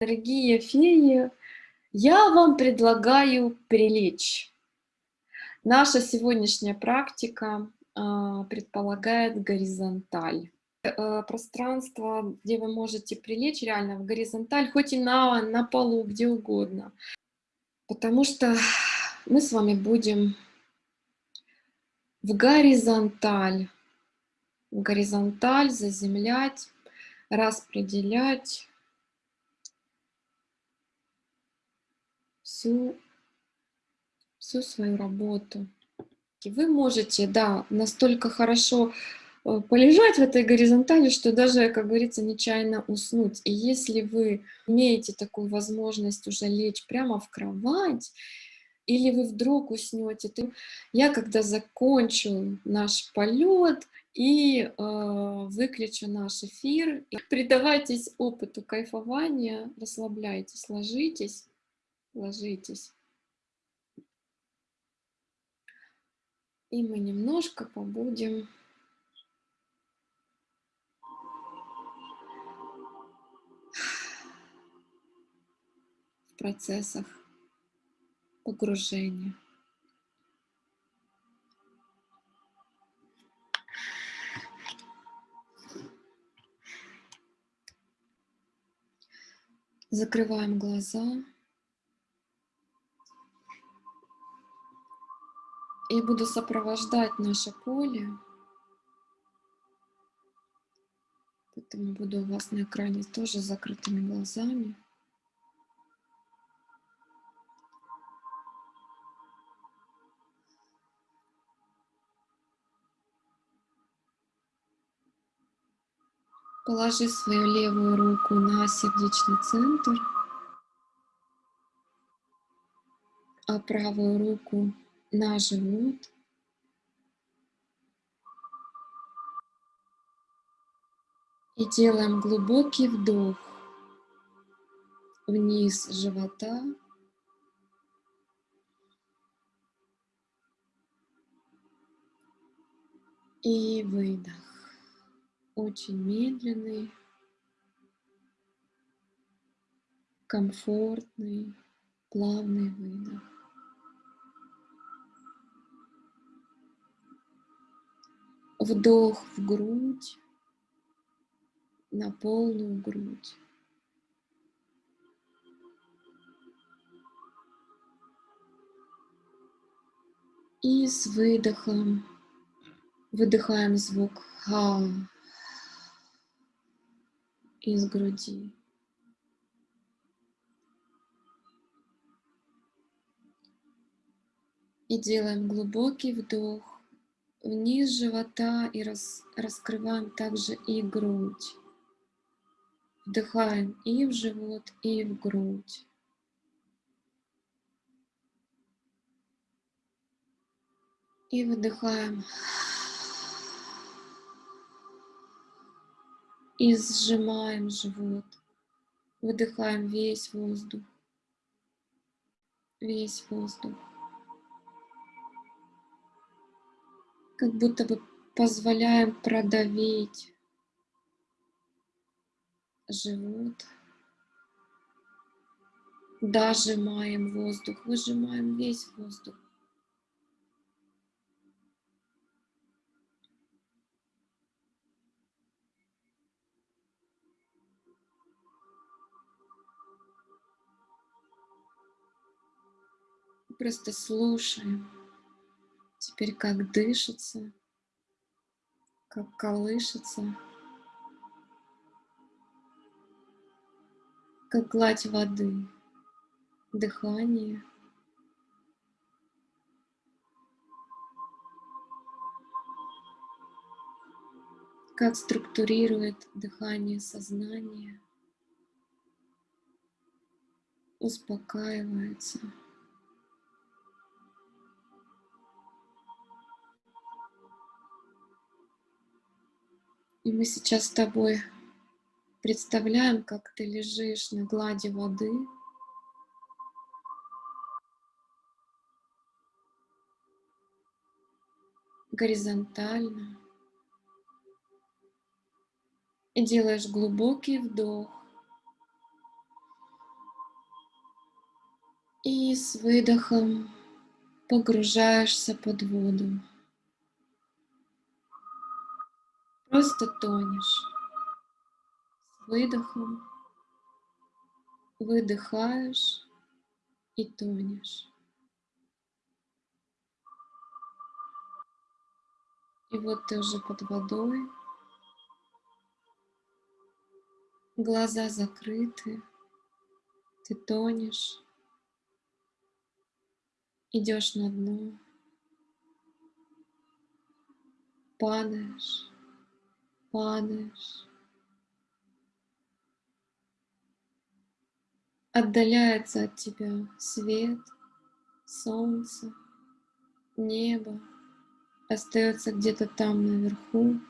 Дорогие феи, я вам предлагаю прилечь. Наша сегодняшняя практика э, предполагает горизонталь. Э, пространство, где вы можете прилечь реально в горизонталь, хоть и на, на полу, где угодно. Потому что мы с вами будем в горизонталь, в горизонталь заземлять, распределять всю, всю свою работу. И вы можете, да, настолько хорошо э, полежать в этой горизонтали, что даже, как говорится, нечаянно уснуть. И если вы имеете такую возможность уже лечь прямо в кровать, или вы вдруг уснете, то я когда закончу наш полет и э, выключу наш эфир, предавайтесь опыту кайфования, расслабляйтесь, ложитесь ложитесь. И мы немножко побудем в процессах погружения. Закрываем глаза. И буду сопровождать наше поле. Поэтому буду у вас на экране тоже с закрытыми глазами. Положи свою левую руку на сердечный центр, а правую руку на живот. И делаем глубокий вдох вниз живота. И выдох. Очень медленный, комфортный, плавный выдох. Вдох в грудь, на полную грудь. И с выдохом выдыхаем звук ха из груди. И делаем глубокий вдох вниз живота и рас, раскрываем также и грудь. Вдыхаем и в живот, и в грудь. И выдыхаем. И сжимаем живот. Выдыхаем весь воздух. Весь воздух. Как будто бы позволяем продавить живот. Дожимаем воздух, выжимаем весь воздух. Просто слушаем. Теперь как дышится, как колышется, как гладь воды, дыхание. Как структурирует дыхание сознание, успокаивается. И мы сейчас с тобой представляем, как ты лежишь на глади воды. Горизонтально. И делаешь глубокий вдох. И с выдохом погружаешься под воду. Просто тонешь. С выдохом выдыхаешь и тонешь. И вот ты уже под водой, глаза закрыты, ты тонешь, идешь на дно, падаешь, падаешь. Отдаляется от тебя свет, солнце, небо, остается где-то там наверху.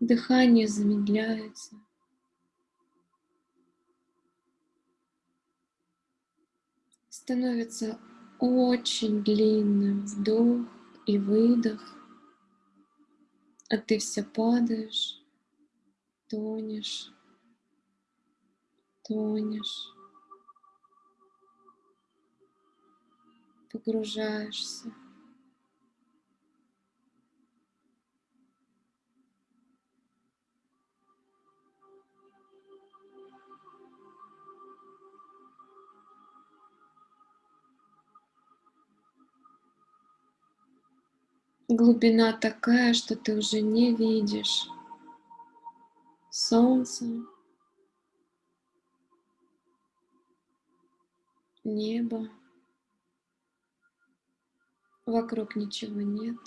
Дыхание замедляется. Становится очень длинным. Вдох и выдох, а ты все падаешь, тонешь, тонешь, погружаешься. Глубина такая, что ты уже не видишь солнца, небо, вокруг ничего нет.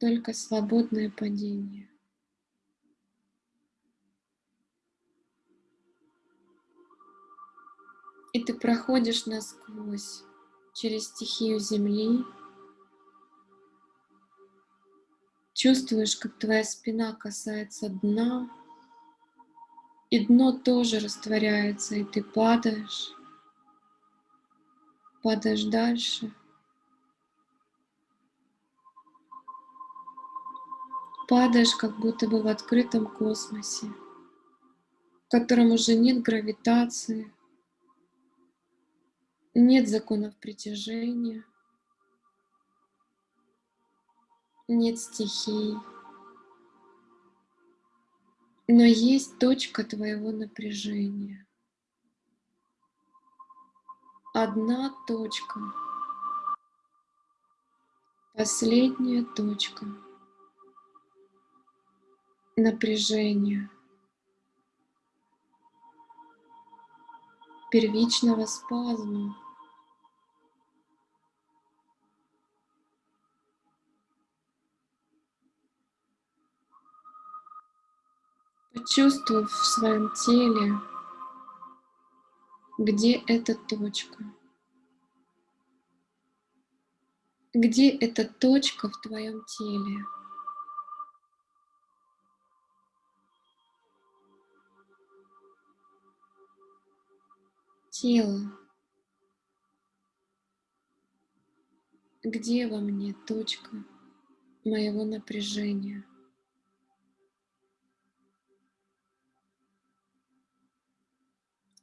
Только свободное падение. И ты проходишь насквозь через стихию Земли, чувствуешь, как твоя спина касается дна, и дно тоже растворяется, и ты падаешь, падаешь дальше. Падаешь, как будто бы в открытом космосе, в котором уже нет гравитации, нет законов притяжения, нет стихий, но есть точка твоего напряжения. Одна точка, последняя точка. Напряжения, первичного спазма. Почувствуй в своем теле, где эта точка. Где эта точка в твоем теле? Тело. Где во мне точка моего напряжения?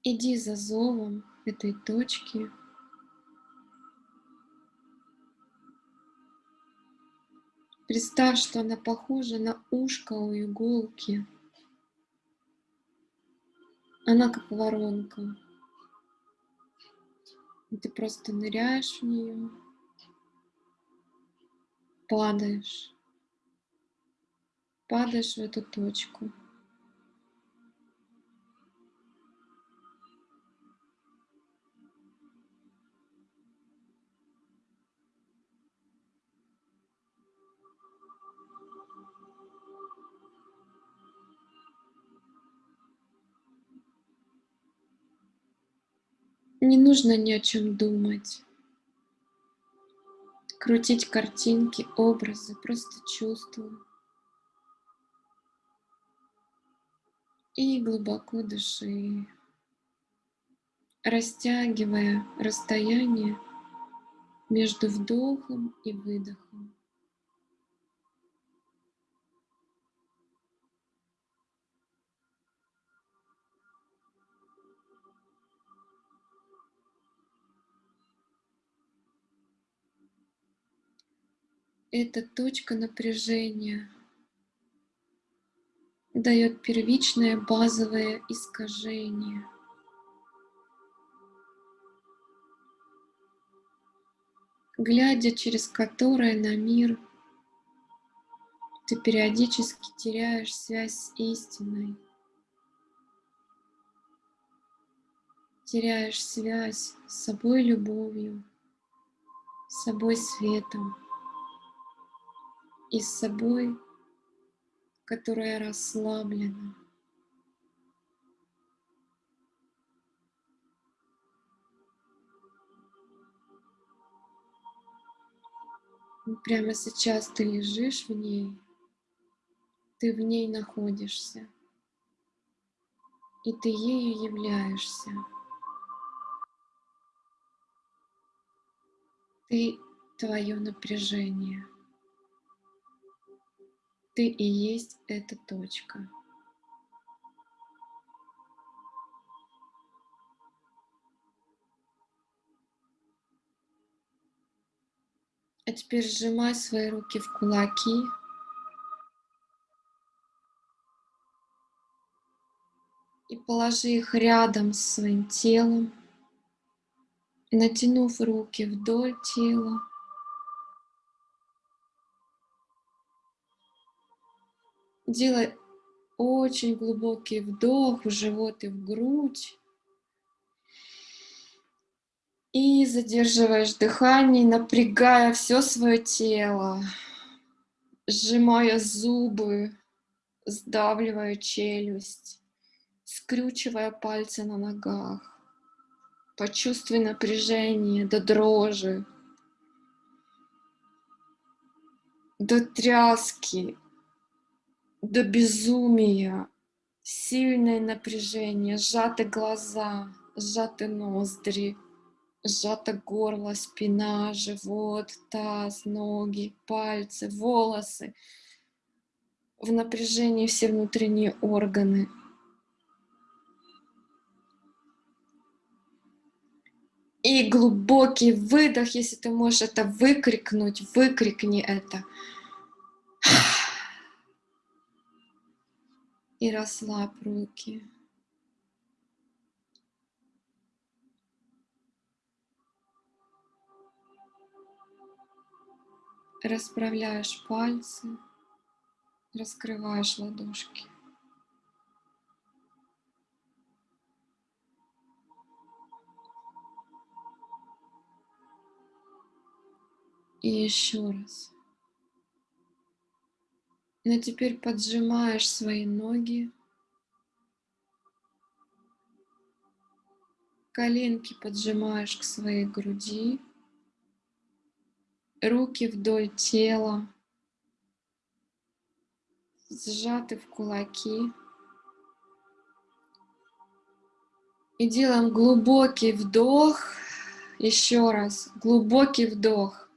Иди за зовом этой точки. Представь, что она похожа на ушко у иголки. Она как воронка. И ты просто ныряешь в нее, падаешь, падаешь в эту точку. Не нужно ни о чем думать, крутить картинки, образы, просто чувствую. И глубоко дыши, растягивая расстояние между вдохом и выдохом. Эта точка напряжения дает первичное базовое искажение. глядя через которое на мир ты периодически теряешь связь с истиной, теряешь связь с собой любовью, с собой светом и с собой, которая расслаблена. Прямо сейчас ты лежишь в ней, ты в ней находишься, и ты ею являешься. Ты твое напряжение. Ты и есть эта точка. А теперь сжимай свои руки в кулаки. И положи их рядом с своим телом, натянув руки вдоль тела. Делай очень глубокий вдох в живот и в грудь. И задерживаешь дыхание, напрягая все свое тело, сжимая зубы, сдавливая челюсть, скрючивая пальцы на ногах. Почувствуй напряжение до дрожи, до тряски, до безумия, сильное напряжение, сжаты глаза, сжаты ноздри, сжато горло, спина, живот, таз, ноги, пальцы, волосы. В напряжении все внутренние органы. И глубокий выдох, если ты можешь это выкрикнуть, выкрикни это. И расслабь руки. Расправляешь пальцы, раскрываешь ладошки. И еще раз. Но теперь поджимаешь свои ноги. Коленки поджимаешь к своей груди. Руки вдоль тела. Сжаты в кулаки. И делаем глубокий вдох. Еще раз. Глубокий вдох.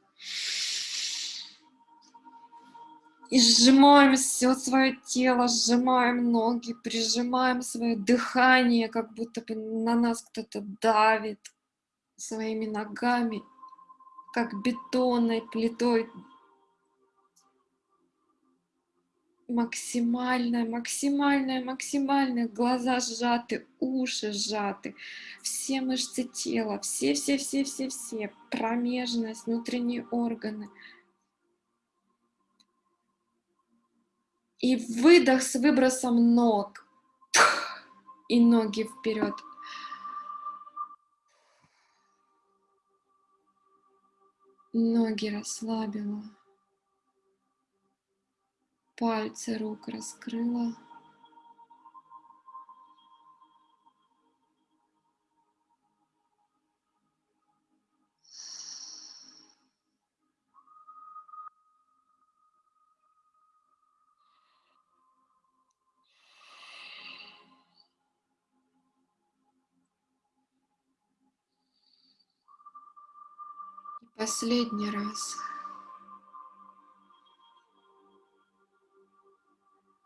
И сжимаем все свое тело, сжимаем ноги, прижимаем свое дыхание, как будто бы на нас кто-то давит своими ногами, как бетонной плитой. Максимальная, максимальная, максимальная. Глаза сжаты, уши сжаты, все мышцы тела, все-все-все-все-все, промежность, внутренние органы — И выдох с выбросом ног. И ноги вперед. Ноги расслабила. Пальцы рук раскрыла. Последний раз.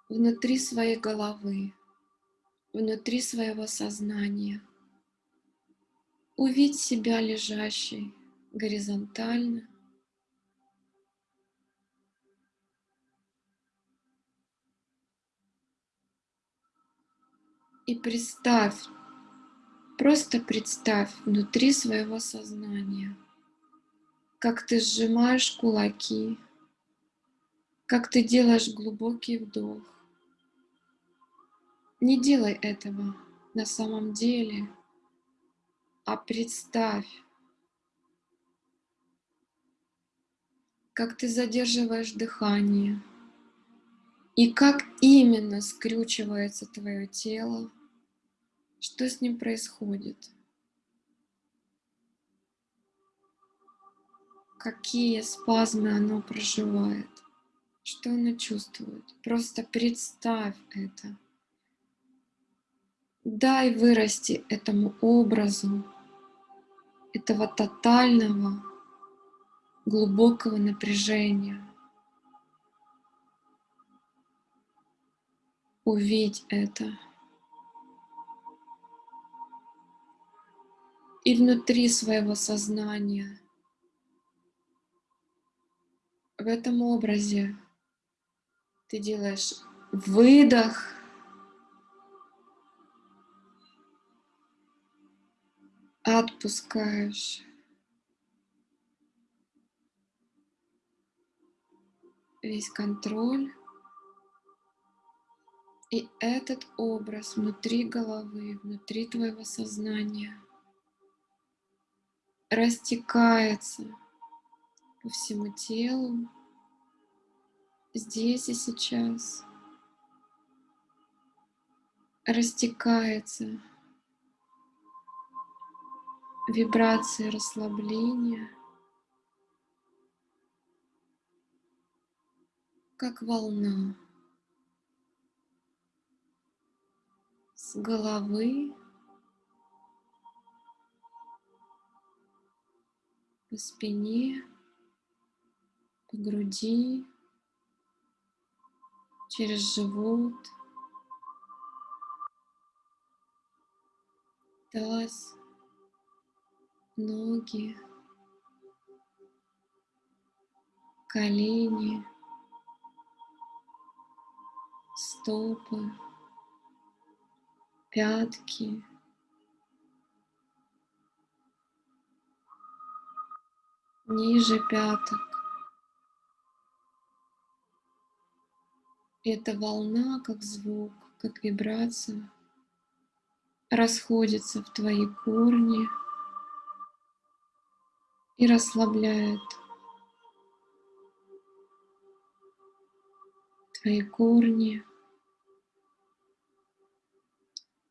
Внутри своей головы, внутри своего сознания. Увидь себя лежащей горизонтально. И представь, просто представь внутри своего сознания, как ты сжимаешь кулаки, как ты делаешь глубокий вдох. Не делай этого на самом деле, а представь, как ты задерживаешь дыхание и как именно скрючивается твое тело, что с ним происходит. Какие спазмы оно проживает, что оно чувствует. Просто представь это. Дай вырасти этому образу, этого тотального, глубокого напряжения. Увидь это. И внутри своего сознания в этом образе ты делаешь выдох, отпускаешь. весь контроль. И этот образ внутри головы, внутри твоего сознания растекается по всему телу, здесь и сейчас, растекается вибрации расслабления, как волна с головы по спине по груди, через живот, таз, ноги, колени, стопы, пятки, ниже пяток, эта волна, как звук, как вибрация, расходится в твои корни и расслабляет твои корни,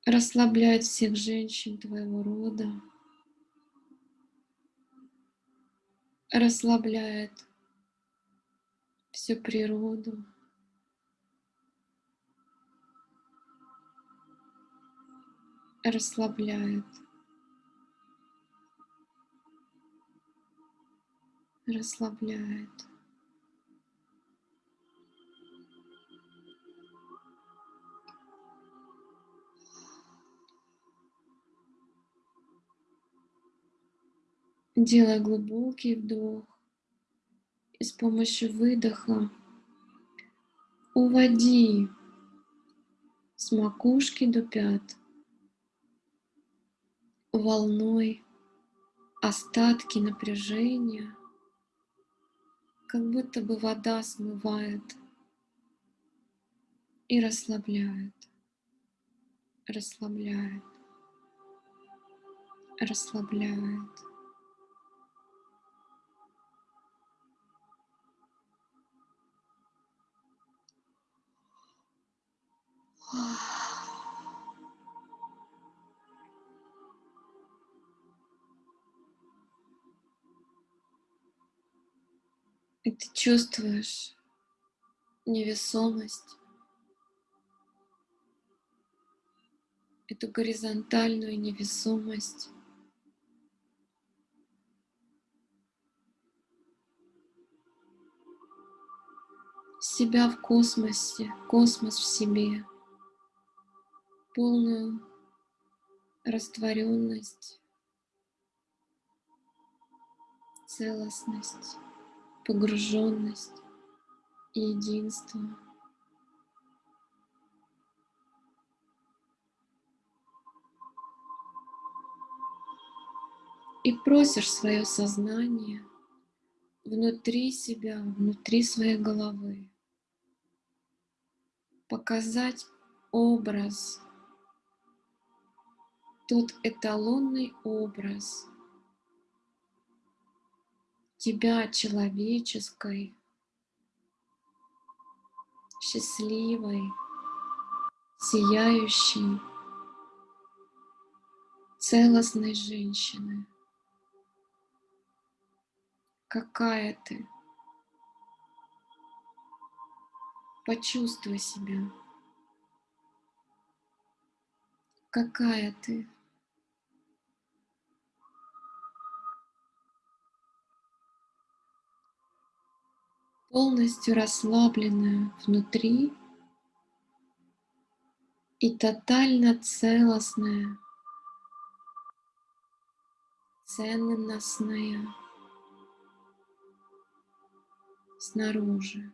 расслабляет всех женщин твоего рода, расслабляет всю природу. Расслабляет. Расслабляет. Делай глубокий вдох и с помощью выдоха уводи с макушки до пят волной остатки напряжения, как будто бы вода смывает и расслабляет, расслабляет, расслабляет. И ты чувствуешь невесомость, эту горизонтальную невесомость. себя в космосе, космос в себе, полную растворенность, целостность погруженность единство. И просишь свое сознание внутри себя, внутри своей головы показать образ, тот эталонный образ тебя человеческой, счастливой, сияющей, целостной женщины. Какая ты? Почувствуй себя. Какая ты? Полностью расслабленная внутри и тотально целостная, ценностная снаружи.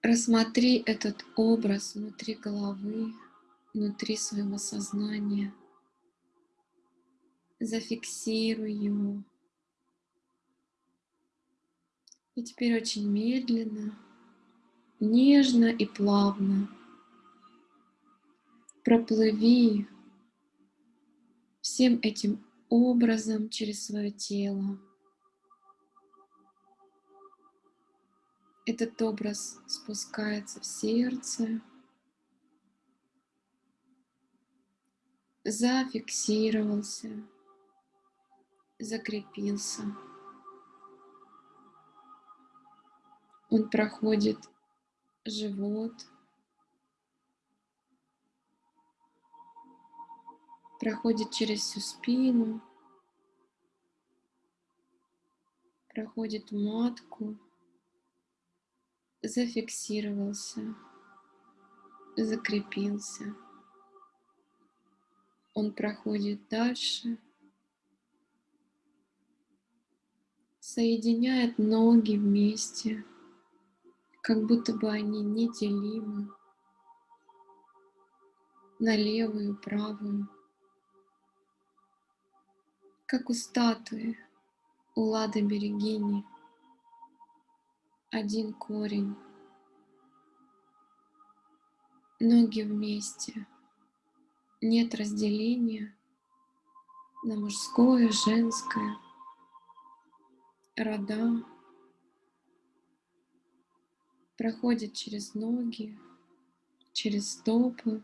Рассмотри этот образ внутри головы, внутри своего сознания. Зафиксируй его. И теперь очень медленно, нежно и плавно проплыви всем этим образом через свое тело. Этот образ спускается в сердце, зафиксировался, закрепился. Он проходит живот, проходит через всю спину, проходит матку, зафиксировался, закрепился. Он проходит дальше, соединяет ноги вместе, как будто бы они неделимы. На левую, правую как у статуи, у Лады Берегини. Один корень. Ноги вместе. Нет разделения на мужское, женское, рода. Проходит через ноги, через стопы,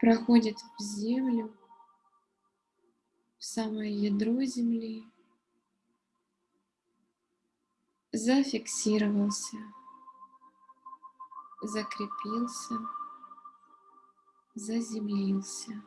проходит в землю, в самое ядро земли, зафиксировался, закрепился, заземлился.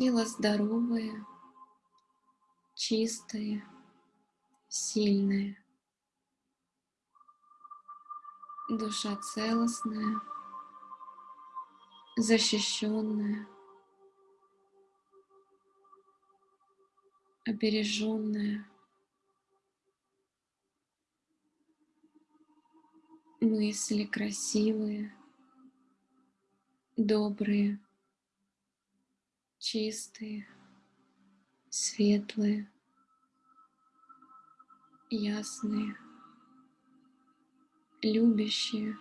Тело здоровое, чистое, сильное. Душа целостная, защищенная, обереженная. Мысли красивые, добрые чистые, светлые. ясные, любящие.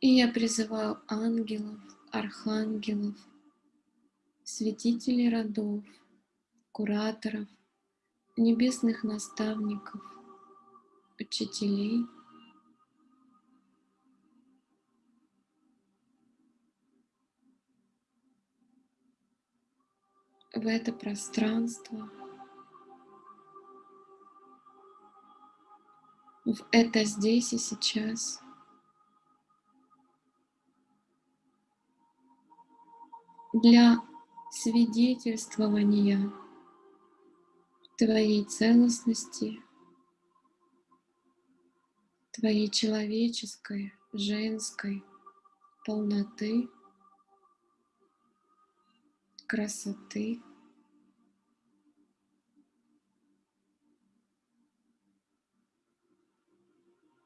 И я призываю ангелов, архангелов, святителей родов, кураторов, небесных наставников, учителей, в это пространство, в это здесь и сейчас. Для свидетельствования твоей целостности, твоей человеческой, женской полноты, красоты.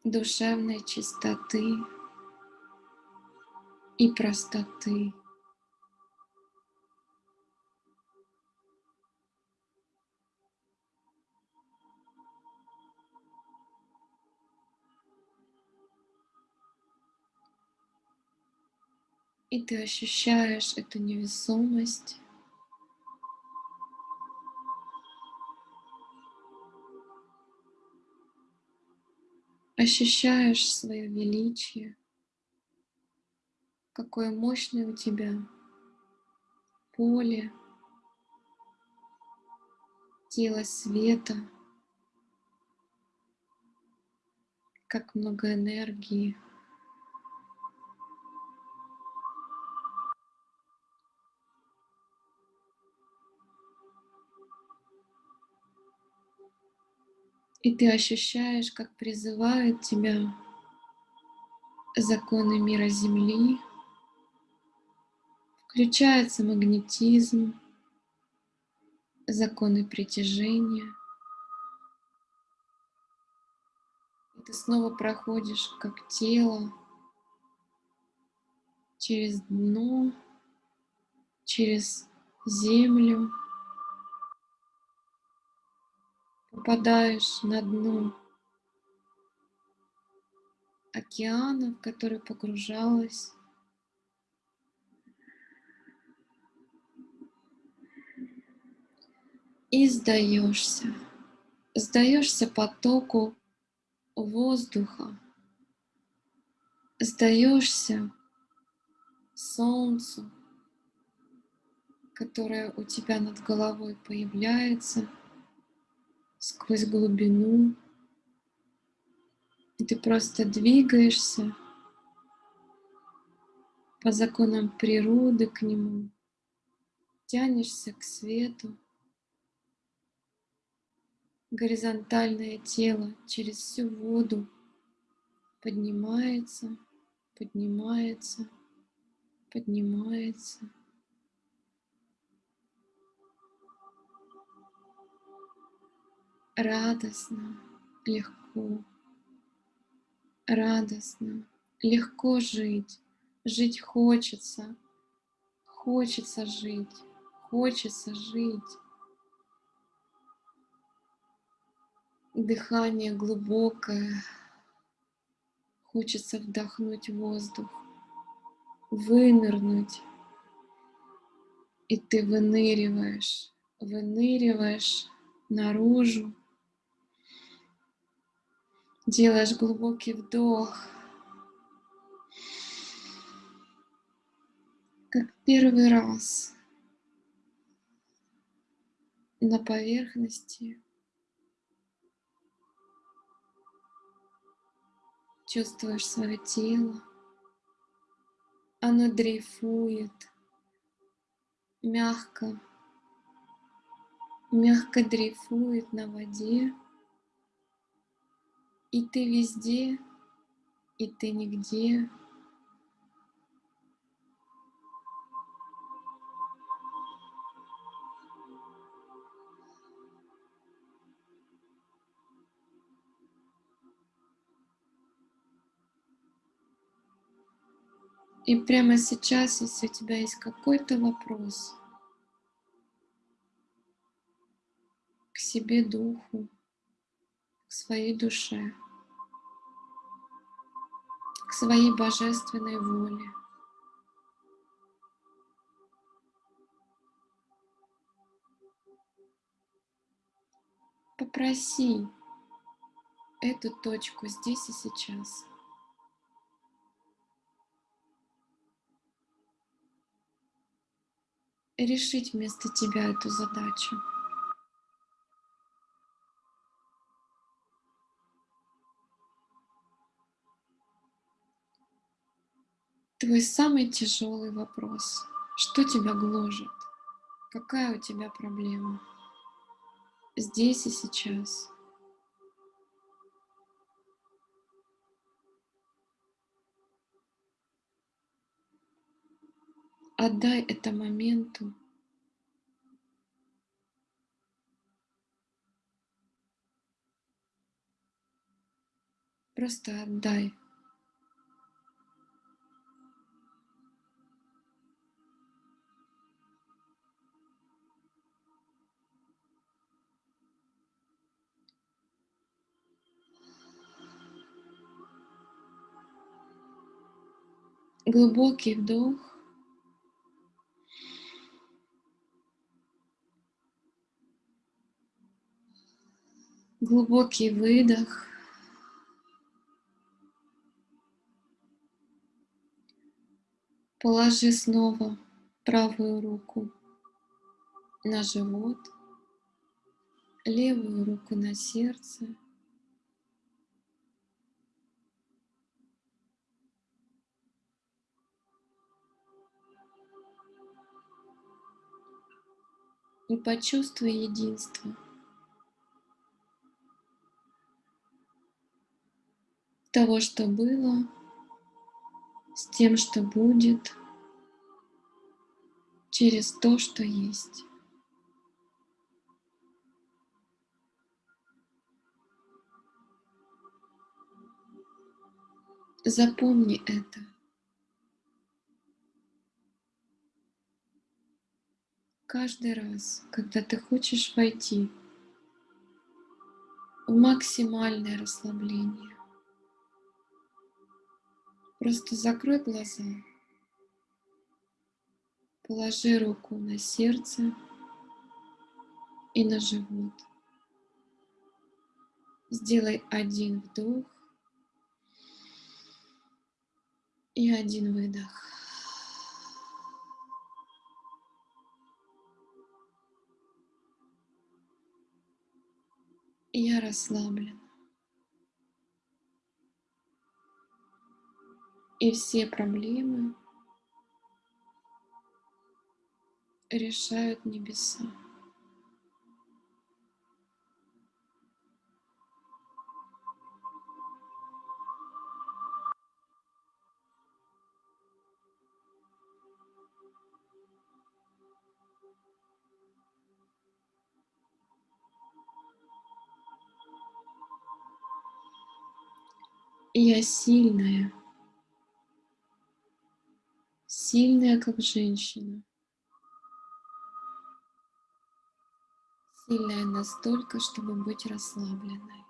душевной чистоты и простоты. И ты ощущаешь эту невесомость. Ощущаешь свое величие, какое мощное у тебя поле, тело света, как много энергии. И ты ощущаешь, как призывают тебя законы мира Земли, включается магнетизм, законы притяжения. И ты снова проходишь как тело через дно, через землю, попадаешь на дно океана, в который погружалась. И сдаешься, сдаешься потоку воздуха, сдаешься солнцу, которое у тебя над головой появляется – сквозь глубину. И ты просто двигаешься по законам природы к нему, тянешься к свету. Горизонтальное тело через всю воду поднимается, поднимается, поднимается. Радостно, легко, радостно, легко жить. Жить хочется, хочется жить, хочется жить. Дыхание глубокое, хочется вдохнуть воздух, вынырнуть. И ты выныриваешь, выныриваешь наружу, Делаешь глубокий вдох. Как первый раз на поверхности чувствуешь свое тело. Оно дрейфует мягко, мягко дрейфует на воде. И ты везде, и ты нигде. И прямо сейчас, если у тебя есть какой-то вопрос к себе, духу, к своей душе, к своей божественной воле, попроси эту точку здесь и сейчас. решить вместо тебя эту задачу. Твой самый тяжелый вопрос. Что тебя гложет? Какая у тебя проблема? Здесь и сейчас. Отдай это моменту. Просто отдай. Глубокий вдох. Глубокий выдох. Положи снова правую руку на живот, левую руку на сердце. И почувствуй единство. того, что было, с тем, что будет, через то, что есть. Запомни это. Каждый раз, когда ты хочешь войти в максимальное расслабление, Просто закрой глаза. Положи руку на сердце и на живот. Сделай один вдох и один выдох. Я расслаблен. И все проблемы решают небеса. Я сильная. Сильная, как женщина. Сильная настолько, чтобы быть расслабленной.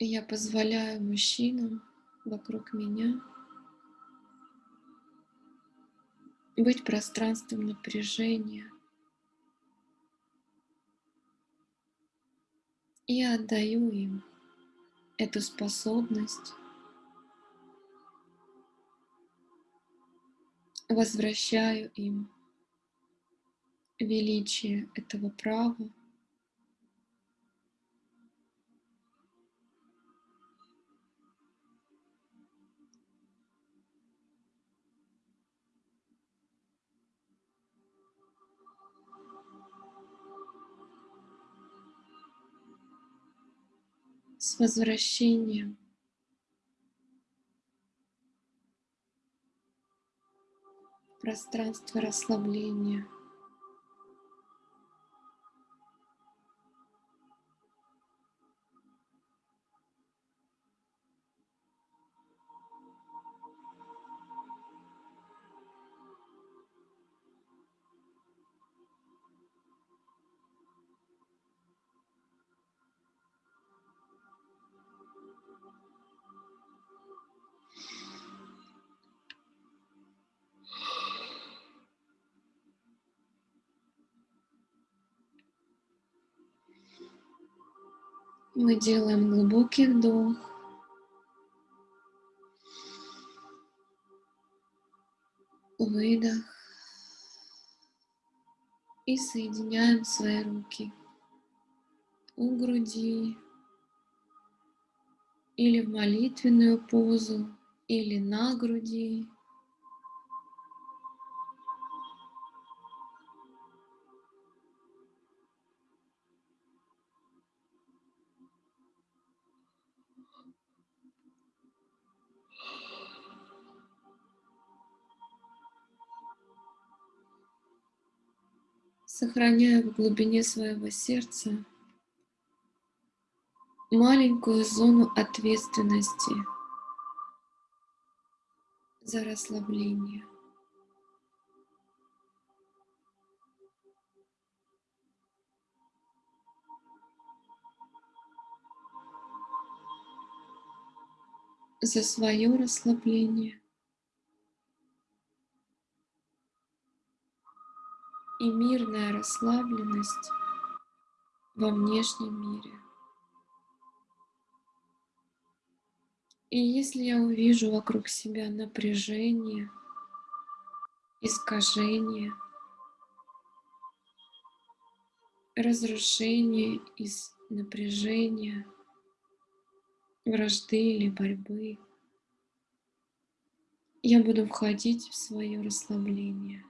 Я позволяю мужчинам вокруг меня быть пространством напряжения. И отдаю им эту способность возвращаю им величие этого права С возвращением. Пространство расслабления. Мы делаем глубокий вдох. Выдох. И соединяем свои руки у груди или в молитвенную позу, или на груди. Сохраняя в глубине своего сердца маленькую зону ответственности за расслабление. за свое расслабление. И мирная расслабленность во внешнем мире. И если я увижу вокруг себя напряжение, искажение, разрушение из напряжения, вражды или борьбы, я буду входить в свое расслабление.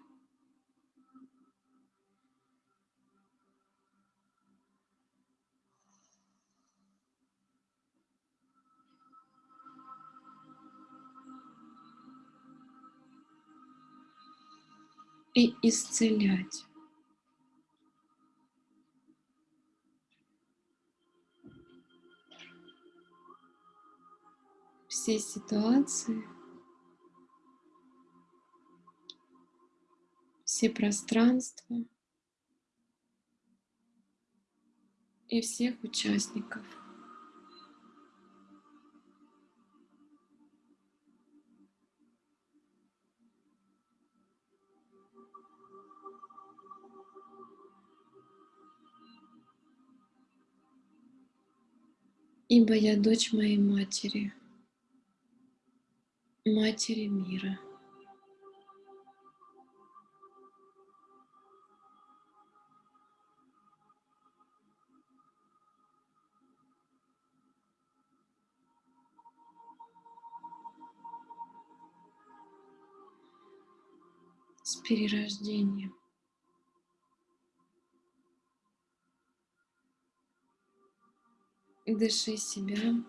И исцелять. Все ситуации, все пространства и всех участников. Ибо я дочь моей матери, матери мира. с перерождением. Дыши себя,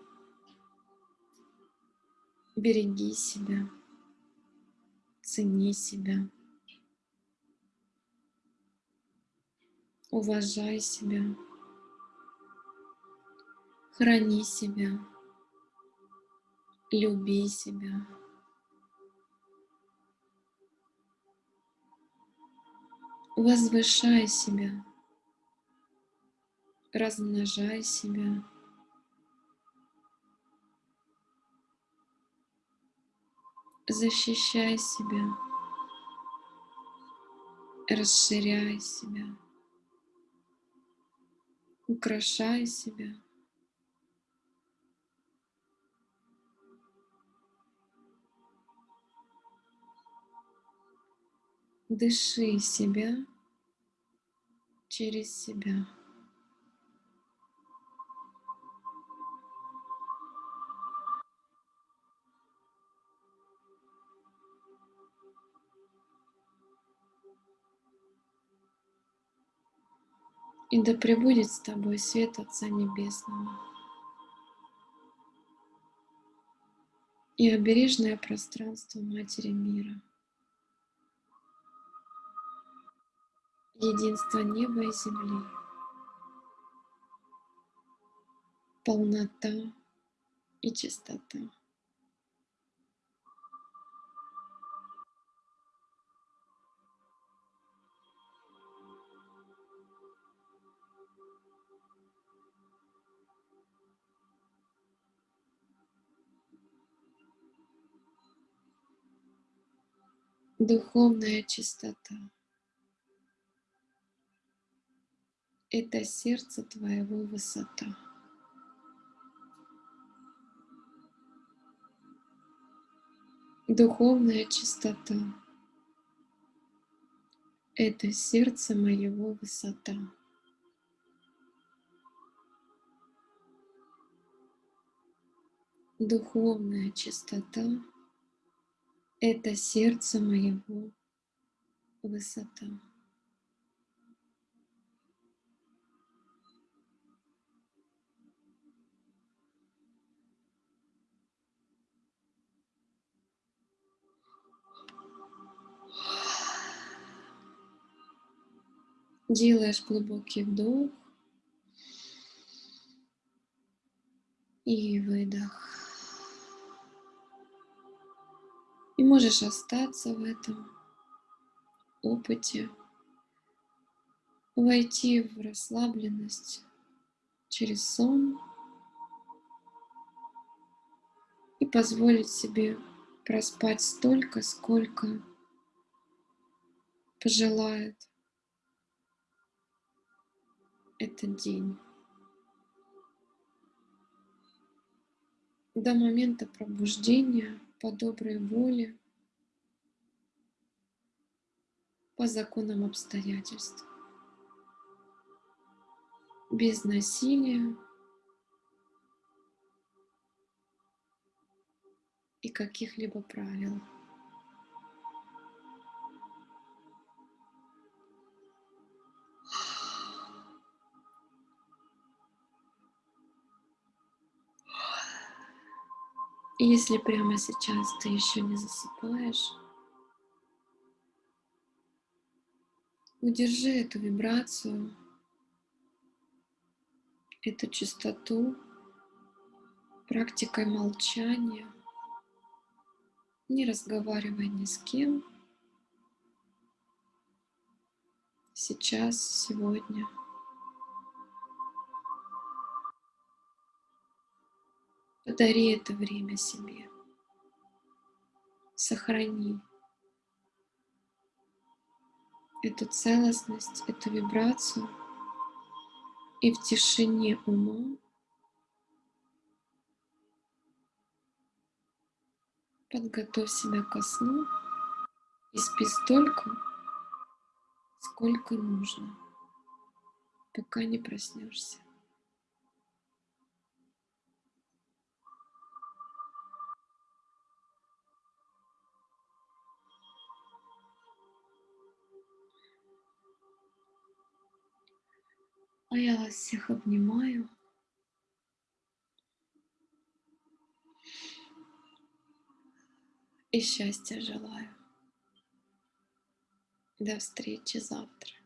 береги себя, цени себя, уважай себя, храни себя, люби себя. Возвышай себя, размножай себя. Защищай себя, расширяй себя, украшай себя. Дыши себя через себя. И да пребудет с тобой свет Отца Небесного. И обережное пространство Матери Мира. Единство неба и земли. Полнота и чистота. Духовная чистота — это сердце твоего высота. Духовная чистота — это сердце моего высота. Духовная чистота — это сердце моего высота. Делаешь глубокий вдох и выдох. И можешь остаться в этом опыте, войти в расслабленность через сон и позволить себе проспать столько, сколько пожелает этот день. До момента пробуждения по доброй воле, по законам обстоятельств, без насилия и каких-либо правил. Если прямо сейчас ты еще не засыпаешь, удержи эту вибрацию, эту чистоту практикой молчания, не разговаривай ни с кем, сейчас, сегодня – Подари это время себе. Сохрани эту целостность, эту вибрацию. И в тишине ума подготовь себя ко сну и спи столько, сколько нужно, пока не проснешься. А я вас всех обнимаю. И счастья желаю. До встречи завтра.